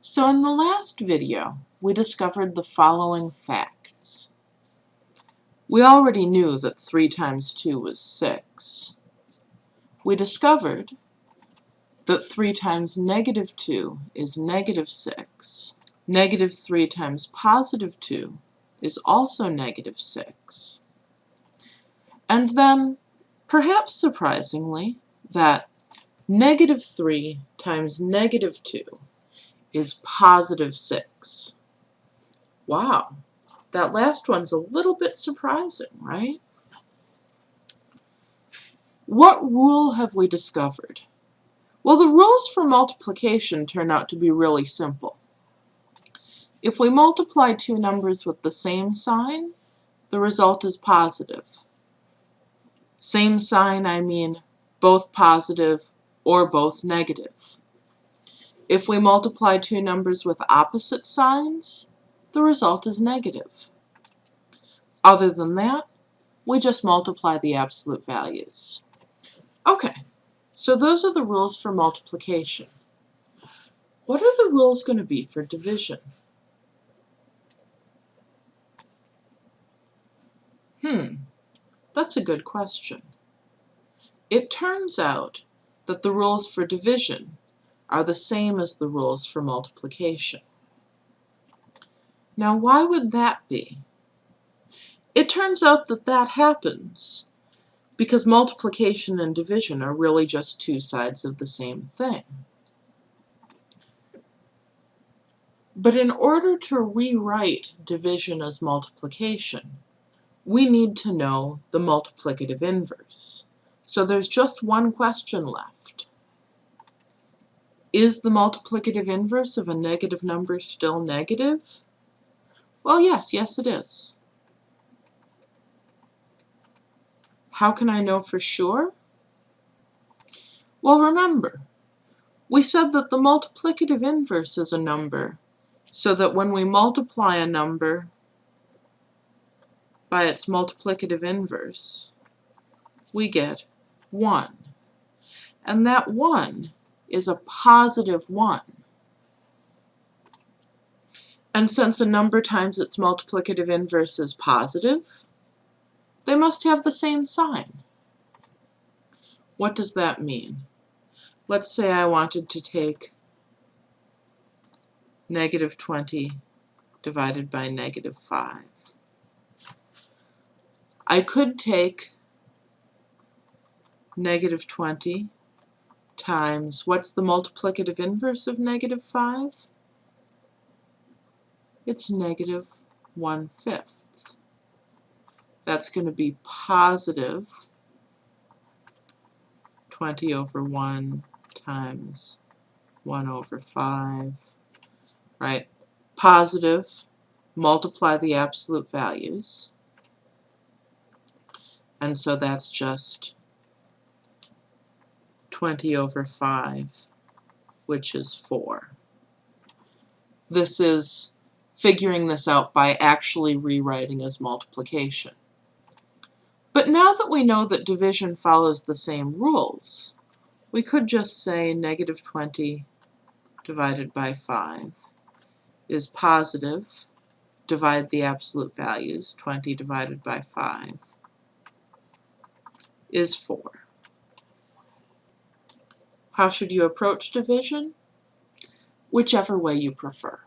So in the last video, we discovered the following facts. We already knew that 3 times 2 was 6. We discovered that 3 times negative 2 is negative 6. Negative 3 times positive 2 is also negative 6. And then, perhaps surprisingly, that negative 3 times negative 2 is positive 6. Wow, that last one's a little bit surprising, right? What rule have we discovered? Well, the rules for multiplication turn out to be really simple. If we multiply two numbers with the same sign, the result is positive. Same sign, I mean both positive or both negative. If we multiply two numbers with opposite signs, the result is negative. Other than that, we just multiply the absolute values. Okay, so those are the rules for multiplication. What are the rules going to be for division? Hmm, that's a good question. It turns out that the rules for division are the same as the rules for multiplication. Now why would that be? It turns out that that happens because multiplication and division are really just two sides of the same thing. But in order to rewrite division as multiplication, we need to know the multiplicative inverse. So there's just one question left. Is the multiplicative inverse of a negative number still negative? Well, yes, yes it is. How can I know for sure? Well, remember, we said that the multiplicative inverse is a number, so that when we multiply a number by its multiplicative inverse, we get 1. And that 1 is a positive 1. And since a number times its multiplicative inverse is positive, they must have the same sign. What does that mean? Let's say I wanted to take negative 20 divided by negative 5. I could take negative 20 times, what's the multiplicative inverse of negative 5? It's negative 1 fifth. That's going to be positive 20 over 1 times 1 over 5, right? Positive, multiply the absolute values. And so that's just 20 over 5, which is 4. This is figuring this out by actually rewriting as multiplication. But now that we know that division follows the same rules, we could just say negative 20 divided by 5 is positive, divide the absolute values, 20 divided by 5 is 4. How should you approach division? Whichever way you prefer.